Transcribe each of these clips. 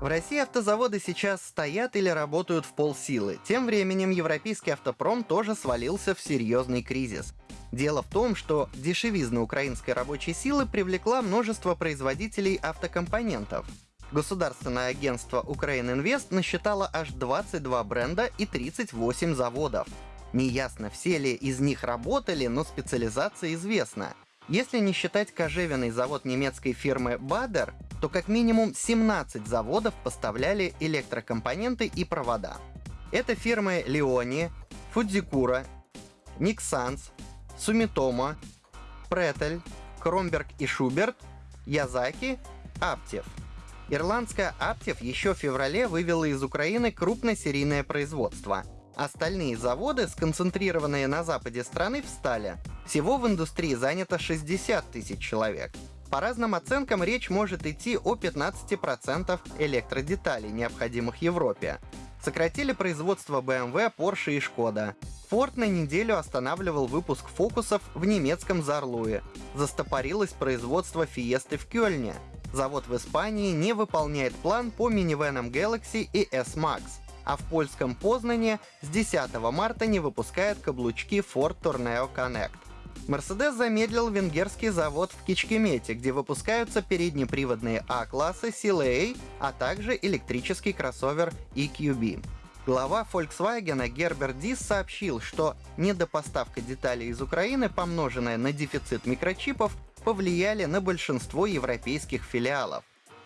В России автозаводы сейчас стоят или работают в полсилы. Тем временем европейский автопром тоже свалился в серьезный кризис. Дело в том, что дешевизна украинской рабочей силы привлекла множество производителей автокомпонентов. Государственное агентство «Украининвест» насчитало аж 22 бренда и 38 заводов. Неясно, все ли из них работали, но специализация известна. Если не считать кожевенный завод немецкой фирмы Bader, то как минимум 17 заводов поставляли электрокомпоненты и провода. Это фирмы Leoni, Fujikura, Nixans, Sumitomo, Pretel, Кромберг и Шуберт, Язаки, Аптев. Ирландская Аптев еще в феврале вывела из Украины крупносерийное производство. Остальные заводы, сконцентрированные на западе страны, встали. Всего в индустрии занято 60 тысяч человек. По разным оценкам речь может идти о 15% электродеталей, необходимых Европе. Сократили производство BMW, Porsche и Skoda. Ford на неделю останавливал выпуск фокусов в немецком Зарлуе. Застопорилось производство Fiesta в Кёльне. Завод в Испании не выполняет план по минивенам Galaxy и S-Max. А в польском Познане с 10 марта не выпускает каблучки Ford Tourneo Connect. Mercedes замедлил венгерский завод в Кичкемете, где выпускаются переднеприводные А-классы CLA, а также электрический кроссовер EQB. Глава Volkswagen Гербер Дис сообщил, что недопоставка деталей из Украины, помноженная на дефицит микрочипов, повлияли на большинство европейских филиалов.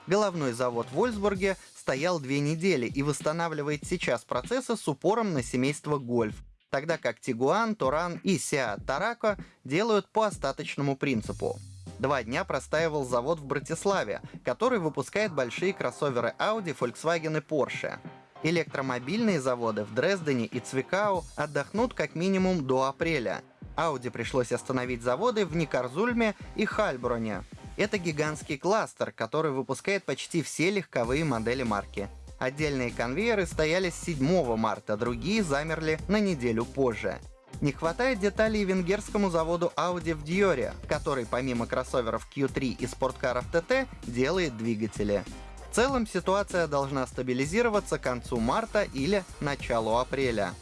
Головной завод в Вольсбурге стоял две недели и восстанавливает сейчас процессы с упором на семейство Гольф, тогда как Тигуан, Туран и Seat Тарако делают по остаточному принципу. Два дня простаивал завод в Братиславе, который выпускает большие кроссоверы Audi, Volkswagen и Porsche. Электромобильные заводы в Дрездене и Цвикау отдохнут как минимум до апреля. Audi пришлось остановить заводы в Никарзульме и Хальброне. Это гигантский кластер, который выпускает почти все легковые модели марки. Отдельные конвейеры стояли с 7 марта, другие замерли на неделю позже. Не хватает деталей венгерскому заводу Audi в Диоре, который помимо кроссоверов Q3 и спорткаров TT делает двигатели. В целом ситуация должна стабилизироваться к концу марта или началу апреля.